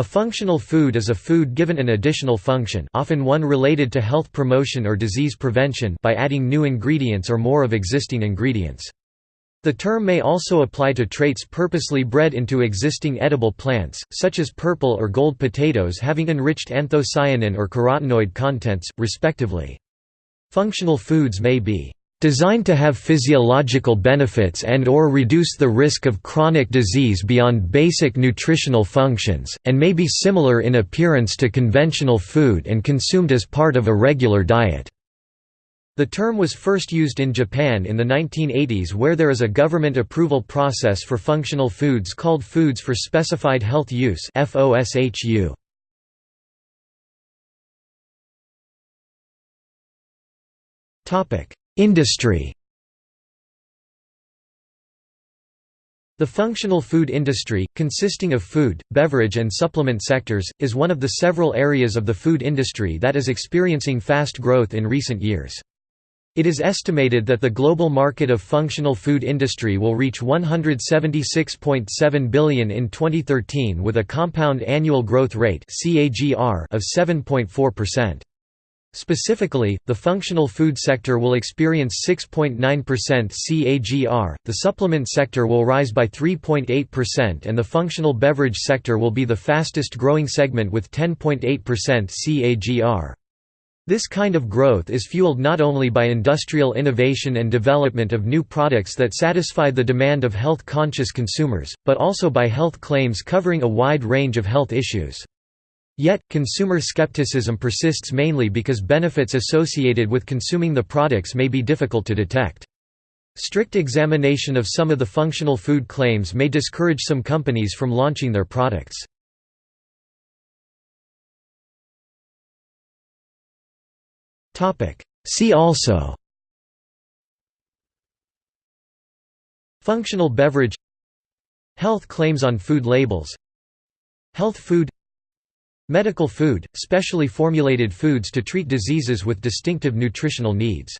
A functional food is a food given an additional function often one related to health promotion or disease prevention by adding new ingredients or more of existing ingredients. The term may also apply to traits purposely bred into existing edible plants, such as purple or gold potatoes having enriched anthocyanin or carotenoid contents, respectively. Functional foods may be designed to have physiological benefits and or reduce the risk of chronic disease beyond basic nutritional functions, and may be similar in appearance to conventional food and consumed as part of a regular diet. The term was first used in Japan in the 1980s where there is a government approval process for functional foods called Foods for Specified Health Use Industry The functional food industry, consisting of food, beverage and supplement sectors, is one of the several areas of the food industry that is experiencing fast growth in recent years. It is estimated that the global market of functional food industry will reach 176.7 billion in 2013 with a compound annual growth rate of 7.4%. Specifically, the functional food sector will experience 6.9% CAGR, the supplement sector will rise by 3.8% and the functional beverage sector will be the fastest growing segment with 10.8% CAGR. This kind of growth is fueled not only by industrial innovation and development of new products that satisfy the demand of health-conscious consumers, but also by health claims covering a wide range of health issues. Yet, consumer skepticism persists mainly because benefits associated with consuming the products may be difficult to detect. Strict examination of some of the functional food claims may discourage some companies from launching their products. See also Functional beverage Health claims on food labels Health food Medical food, specially formulated foods to treat diseases with distinctive nutritional needs